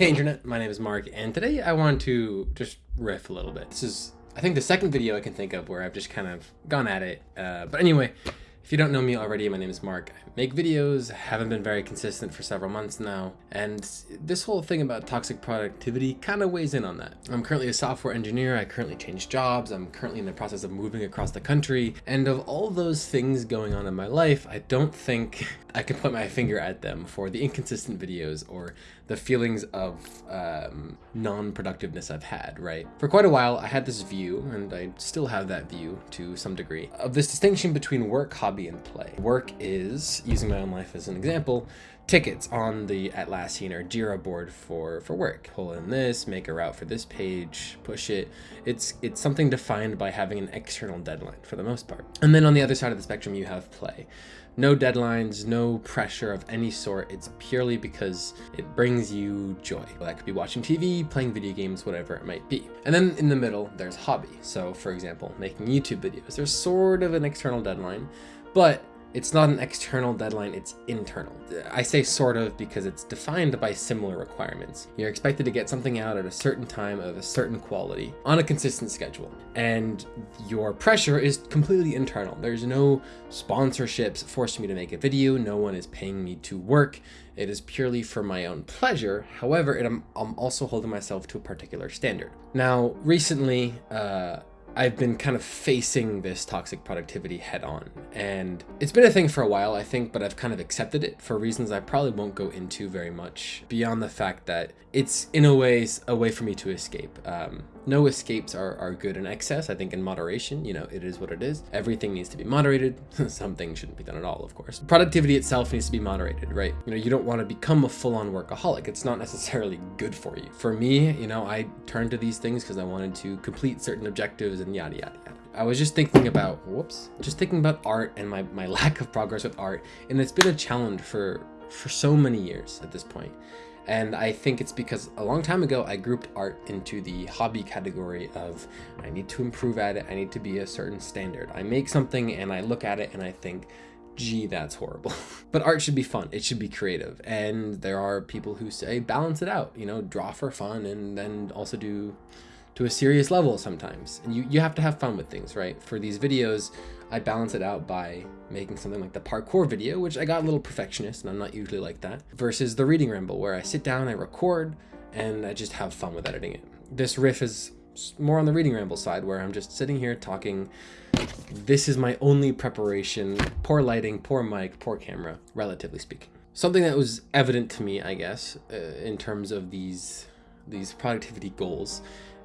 Hey internet, my name is Mark, and today I want to just riff a little bit. This is, I think, the second video I can think of where I've just kind of gone at it. Uh, but anyway, if you don't know me already, my name is Mark. I make videos, haven't been very consistent for several months now, and this whole thing about toxic productivity kind of weighs in on that. I'm currently a software engineer, I currently changed jobs, I'm currently in the process of moving across the country, and of all those things going on in my life, I don't think I can put my finger at them for the inconsistent videos or the feelings of um, non-productiveness I've had, right? For quite a while, I had this view, and I still have that view to some degree, of this distinction between work, hobby, and play. Work is, using my own life as an example, tickets on the Atlassian or Jira board for, for work. Pull in this, make a route for this page, push it. It's, it's something defined by having an external deadline for the most part. And then on the other side of the spectrum, you have play. No deadlines, no pressure of any sort. It's purely because it brings you joy. That could be watching TV, playing video games, whatever it might be. And then in the middle, there's hobby. So for example, making YouTube videos. There's sort of an external deadline, but it's not an external deadline, it's internal. I say sort of because it's defined by similar requirements. You're expected to get something out at a certain time of a certain quality on a consistent schedule. And your pressure is completely internal. There's no sponsorships forcing me to make a video. No one is paying me to work. It is purely for my own pleasure. However, it, I'm, I'm also holding myself to a particular standard. Now, recently, uh, I've been kind of facing this toxic productivity head on. And it's been a thing for a while, I think, but I've kind of accepted it for reasons I probably won't go into very much beyond the fact that it's in a way a way for me to escape. Um, no escapes are, are good in excess. I think in moderation, you know, it is what it is. Everything needs to be moderated. Some things shouldn't be done at all, of course. Productivity itself needs to be moderated, right? You know, you don't want to become a full-on workaholic. It's not necessarily good for you. For me, you know, I turned to these things because I wanted to complete certain objectives and yada, yada, yada. I was just thinking about, whoops, just thinking about art and my, my lack of progress with art. And it's been a challenge for, for so many years at this point. And I think it's because a long time ago, I grouped art into the hobby category of I need to improve at it. I need to be a certain standard. I make something and I look at it and I think, gee, that's horrible. but art should be fun. It should be creative. And there are people who say balance it out, you know, draw for fun and then also do to a serious level sometimes. And you, you have to have fun with things, right? For these videos, I balance it out by making something like the parkour video, which I got a little perfectionist and I'm not usually like that, versus the reading ramble where I sit down, I record, and I just have fun with editing it. This riff is more on the reading ramble side where I'm just sitting here talking. This is my only preparation. Poor lighting, poor mic, poor camera, relatively speaking. Something that was evident to me, I guess, uh, in terms of these these productivity goals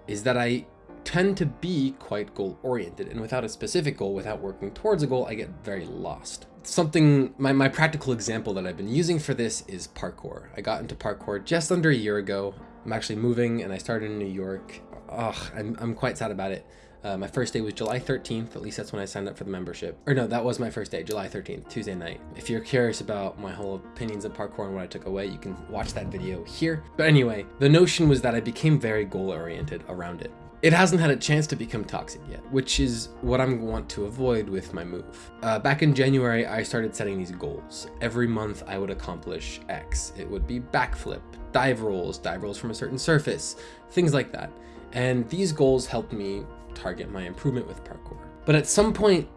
is that I tend to be quite goal oriented and without a specific goal, without working towards a goal, I get very lost. Something, my, my practical example that I've been using for this is parkour. I got into parkour just under a year ago. I'm actually moving and I started in New York. Ugh, I'm, I'm quite sad about it. Uh, my first day was July 13th, at least that's when I signed up for the membership. Or no, that was my first day, July 13th, Tuesday night. If you're curious about my whole opinions of parkour and what I took away, you can watch that video here. But anyway, the notion was that I became very goal oriented around it. It hasn't had a chance to become toxic yet, which is what I want to avoid with my move. Uh, back in January, I started setting these goals. Every month I would accomplish X. It would be backflip, dive rolls, dive rolls from a certain surface, things like that. And these goals helped me target my improvement with parkour. But at some point,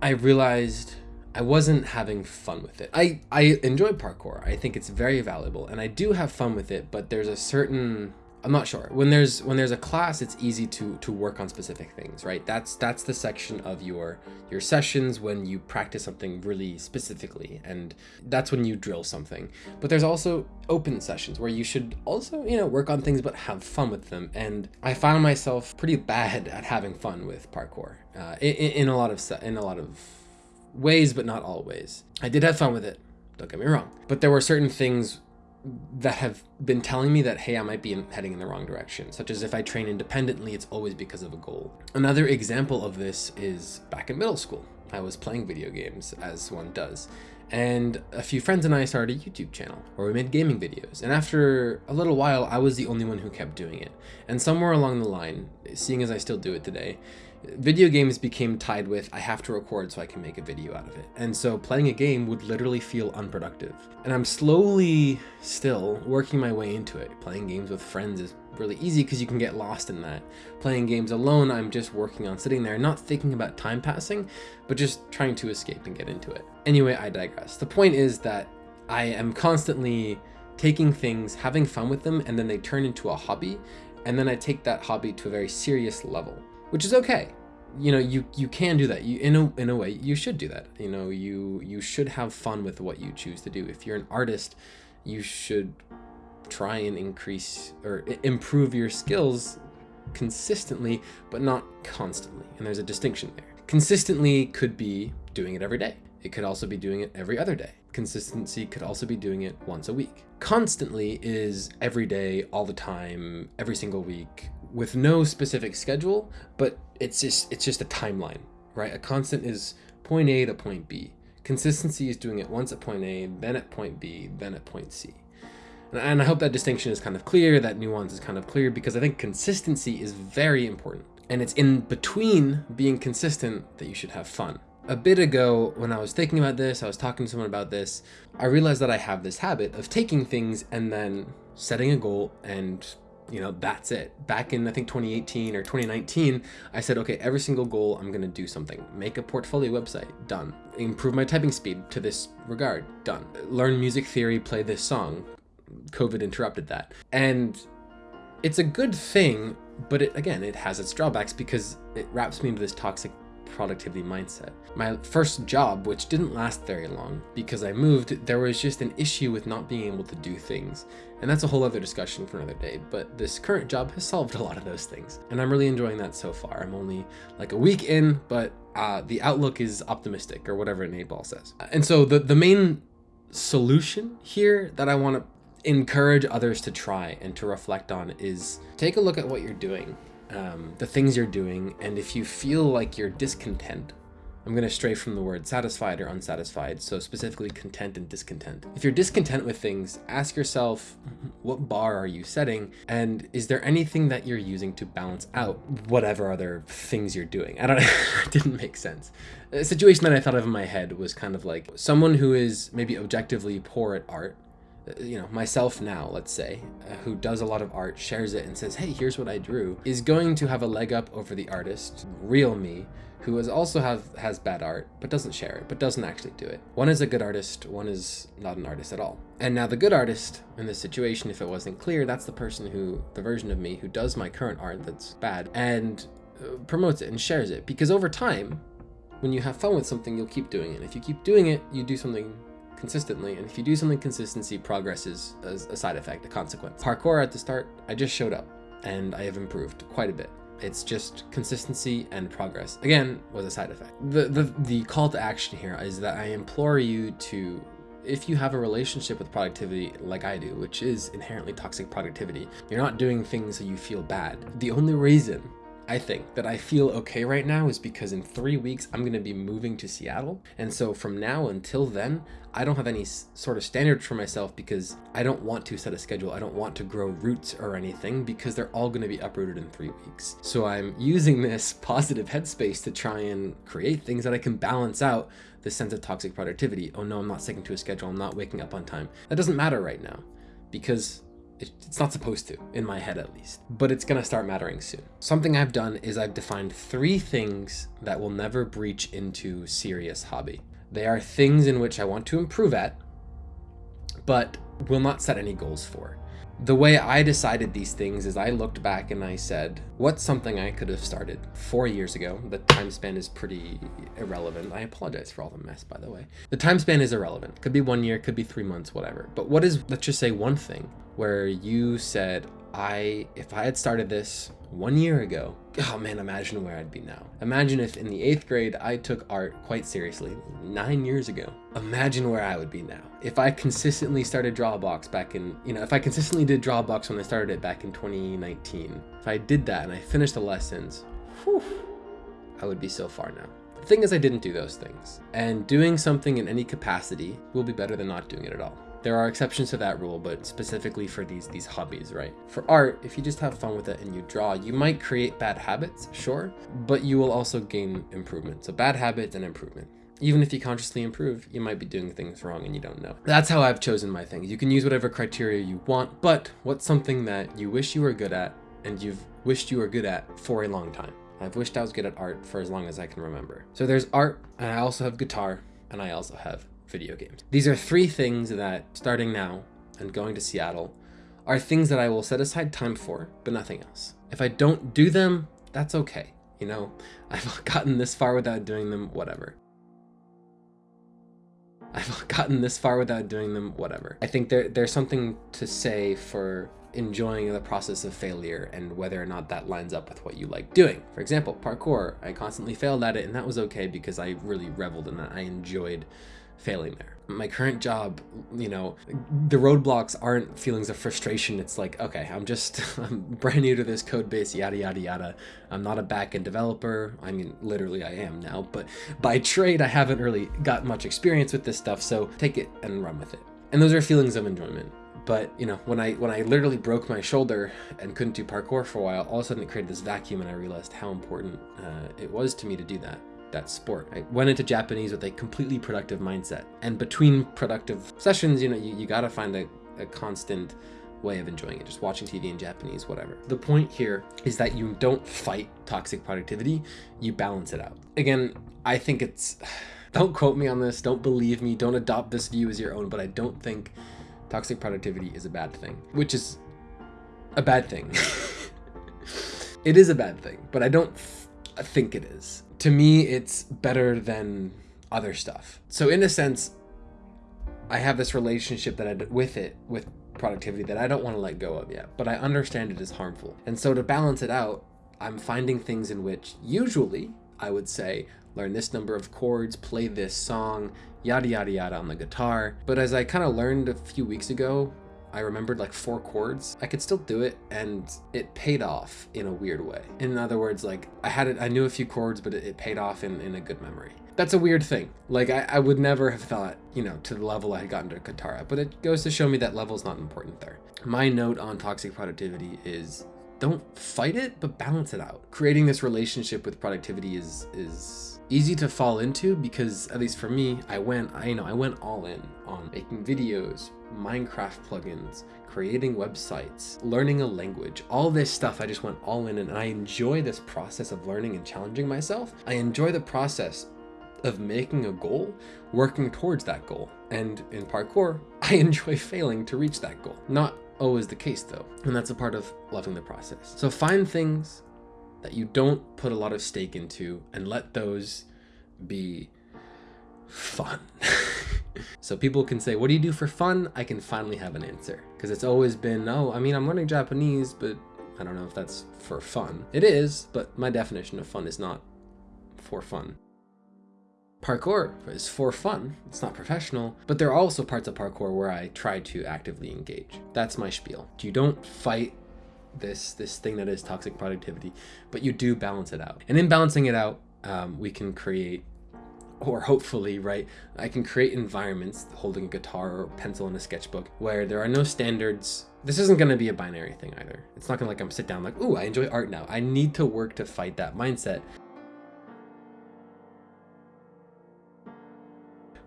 I realized I wasn't having fun with it. I, I enjoy parkour. I think it's very valuable and I do have fun with it, but there's a certain I'm not sure. When there's when there's a class, it's easy to to work on specific things, right? That's that's the section of your your sessions when you practice something really specifically, and that's when you drill something. But there's also open sessions where you should also you know work on things but have fun with them. And I found myself pretty bad at having fun with parkour uh, in, in a lot of in a lot of ways, but not always. I did have fun with it. Don't get me wrong, but there were certain things that have been telling me that, hey, I might be heading in the wrong direction, such as if I train independently, it's always because of a goal. Another example of this is back in middle school. I was playing video games, as one does, and a few friends and I started a YouTube channel where we made gaming videos. And after a little while, I was the only one who kept doing it. And somewhere along the line, seeing as I still do it today, video games became tied with I have to record so I can make a video out of it. And so playing a game would literally feel unproductive. And I'm slowly still working my way into it. Playing games with friends is really easy because you can get lost in that. Playing games alone, I'm just working on sitting there, not thinking about time passing, but just trying to escape and get into it. Anyway, I digress. The point is that I am constantly taking things, having fun with them, and then they turn into a hobby. And then I take that hobby to a very serious level, which is okay. You know, you you can do that. You in a in a way, you should do that. You know, you you should have fun with what you choose to do. If you're an artist, you should try and increase or improve your skills consistently, but not constantly. And there's a distinction there. Consistently could be doing it every day. It could also be doing it every other day. Consistency could also be doing it once a week. Constantly is every day, all the time, every single week, with no specific schedule, but it's just it's just a timeline, right? A constant is point A to point B. Consistency is doing it once at point A, then at point B, then at point C. And I hope that distinction is kind of clear, that nuance is kind of clear, because I think consistency is very important. And it's in between being consistent that you should have fun. A bit ago, when I was thinking about this, I was talking to someone about this, I realized that I have this habit of taking things and then setting a goal and you know, that's it. Back in, I think 2018 or 2019, I said, okay, every single goal, I'm going to do something. Make a portfolio website, done. Improve my typing speed to this regard, done. Learn music theory, play this song, COVID interrupted that. And it's a good thing, but it, again, it has its drawbacks because it wraps me into this toxic productivity mindset. My first job, which didn't last very long because I moved, there was just an issue with not being able to do things. And that's a whole other discussion for another day, but this current job has solved a lot of those things. And I'm really enjoying that so far. I'm only like a week in, but uh, the outlook is optimistic or whatever Nate Ball says. And so the, the main solution here that I want to encourage others to try and to reflect on is take a look at what you're doing, um, the things you're doing, and if you feel like you're discontent, I'm going to stray from the word satisfied or unsatisfied, so specifically content and discontent. If you're discontent with things, ask yourself, what bar are you setting? And is there anything that you're using to balance out whatever other things you're doing? I don't know, it didn't make sense. A situation that I thought of in my head was kind of like someone who is maybe objectively poor at art, you know, myself now, let's say, uh, who does a lot of art, shares it and says, hey, here's what I drew, is going to have a leg up over the artist, real me, who is also have has bad art, but doesn't share it, but doesn't actually do it. One is a good artist, one is not an artist at all. And now the good artist in this situation, if it wasn't clear, that's the person who, the version of me who does my current art that's bad and uh, promotes it and shares it. Because over time, when you have fun with something, you'll keep doing it. If you keep doing it, you do something consistently. And if you do something consistency, progress is a side effect, a consequence. Parkour at the start, I just showed up and I have improved quite a bit. It's just consistency and progress. Again, was a side effect. The, the, the call to action here is that I implore you to if you have a relationship with productivity like I do, which is inherently toxic productivity, you're not doing things so you feel bad. The only reason I think that I feel okay right now is because in three weeks I'm going to be moving to Seattle. And so from now until then, I don't have any sort of standards for myself because I don't want to set a schedule. I don't want to grow roots or anything because they're all going to be uprooted in three weeks. So I'm using this positive headspace to try and create things that I can balance out the sense of toxic productivity. Oh no, I'm not sticking to a schedule. I'm not waking up on time. That doesn't matter right now because it's not supposed to, in my head at least, but it's gonna start mattering soon. Something I've done is I've defined three things that will never breach into serious hobby. They are things in which I want to improve at, but will not set any goals for. The way I decided these things is I looked back and I said, what's something I could have started four years ago? The time span is pretty irrelevant. I apologize for all the mess, by the way. The time span is irrelevant. Could be one year, could be three months, whatever. But what is, let's just say one thing where you said, I, if I had started this one year ago, oh man, imagine where I'd be now. Imagine if in the eighth grade I took art quite seriously nine years ago. Imagine where I would be now. If I consistently started Drawabox back in, you know, if I consistently did Drawabox when I started it back in 2019, if I did that and I finished the lessons, whew, I would be so far now. The thing is I didn't do those things. And doing something in any capacity will be better than not doing it at all. There are exceptions to that rule, but specifically for these these hobbies, right? For art, if you just have fun with it and you draw, you might create bad habits, sure, but you will also gain improvement. So bad habits and improvement. Even if you consciously improve, you might be doing things wrong and you don't know. That's how I've chosen my things. You can use whatever criteria you want, but what's something that you wish you were good at and you've wished you were good at for a long time? I've wished I was good at art for as long as I can remember. So there's art, and I also have guitar, and I also have video games. These are three things that, starting now and going to Seattle, are things that I will set aside time for, but nothing else. If I don't do them, that's okay. You know, I've gotten this far without doing them, whatever. I've gotten this far without doing them, whatever. I think there, there's something to say for enjoying the process of failure and whether or not that lines up with what you like doing. For example, parkour, I constantly failed at it and that was okay because I really reveled in that. I enjoyed failing there. My current job, you know, the roadblocks aren't feelings of frustration. It's like, okay, I'm just I'm brand new to this code base, yada, yada, yada. I'm not a backend developer. I mean, literally I am now, but by trade, I haven't really got much experience with this stuff. So take it and run with it. And those are feelings of enjoyment. But you know, when I when I literally broke my shoulder and couldn't do parkour for a while, all of a sudden it created this vacuum, and I realized how important uh, it was to me to do that that sport. I went into Japanese with a completely productive mindset. And between productive sessions, you know, you, you gotta find a, a constant way of enjoying it, just watching TV in Japanese, whatever. The point here is that you don't fight toxic productivity, you balance it out. Again, I think it's, don't quote me on this, don't believe me, don't adopt this view as your own, but I don't think toxic productivity is a bad thing, which is a bad thing. it is a bad thing, but I don't think it is to me, it's better than other stuff. So in a sense, I have this relationship that I with it with productivity that I don't want to let go of yet, but I understand it is harmful. And so to balance it out, I'm finding things in which usually I would say learn this number of chords, play this song, yada yada yada on the guitar. But as I kind of learned a few weeks ago, I remembered like four chords. I could still do it and it paid off in a weird way. In other words, like I had it, I knew a few chords, but it, it paid off in, in a good memory. That's a weird thing. Like I, I would never have thought, you know, to the level I had gotten to guitar, but it goes to show me that level's not important there. My note on toxic productivity is don't fight it, but balance it out. Creating this relationship with productivity is is easy to fall into because at least for me, I went, I you know, I went all in on making videos, Minecraft plugins, creating websites, learning a language, all this stuff I just went all in and I enjoy this process of learning and challenging myself. I enjoy the process of making a goal, working towards that goal. And in parkour, I enjoy failing to reach that goal. Not always the case though, and that's a part of loving the process. So find things that you don't put a lot of stake into and let those be fun. so people can say, what do you do for fun? I can finally have an answer because it's always been, oh, I mean, I'm learning Japanese, but I don't know if that's for fun. It is, but my definition of fun is not for fun. Parkour is for fun, it's not professional, but there are also parts of parkour where I try to actively engage. That's my spiel. You don't fight this this thing that is toxic productivity, but you do balance it out. And in balancing it out, um, we can create or hopefully, right, I can create environments holding a guitar or pencil in a sketchbook where there are no standards. This isn't going to be a binary thing either. It's not going to like I'm sit down like, ooh, I enjoy art now. I need to work to fight that mindset.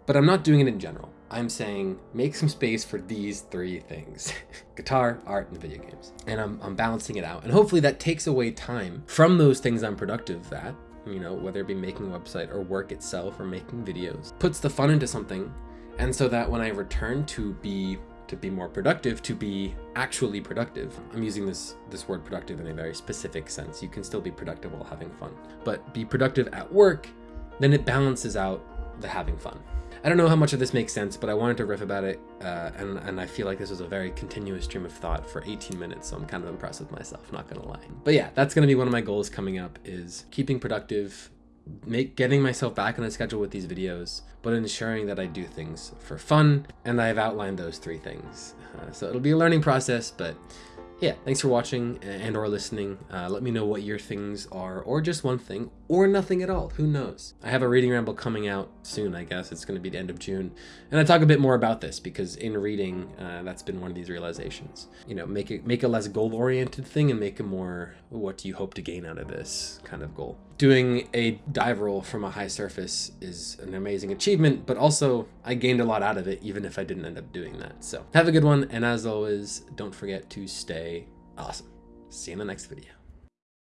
But I'm not doing it in general. I'm saying make some space for these three things guitar, art, and video games. And I'm, I'm balancing it out. And hopefully that takes away time from those things I'm productive at, you know, whether it be making a website or work itself or making videos, puts the fun into something. And so that when I return to be to be more productive, to be actually productive. I'm using this this word productive in a very specific sense. You can still be productive while having fun, but be productive at work, then it balances out the having fun. I don't know how much of this makes sense, but I wanted to riff about it, uh, and, and I feel like this was a very continuous stream of thought for 18 minutes, so I'm kind of impressed with myself, not gonna lie. But yeah, that's gonna be one of my goals coming up, is keeping productive, make getting myself back on a schedule with these videos, but ensuring that I do things for fun, and I've outlined those three things. Uh, so it'll be a learning process, but yeah, thanks for watching and or listening. Uh, let me know what your things are, or just one thing, or nothing at all. Who knows? I have a reading ramble coming out soon, I guess. It's going to be the end of June. And I talk a bit more about this because in reading, uh, that's been one of these realizations. You know, make it make a less goal-oriented thing and make a more what do you hope to gain out of this kind of goal. Doing a dive roll from a high surface is an amazing achievement, but also I gained a lot out of it even if I didn't end up doing that. So have a good one, and as always, don't forget to stay awesome. See you in the next video.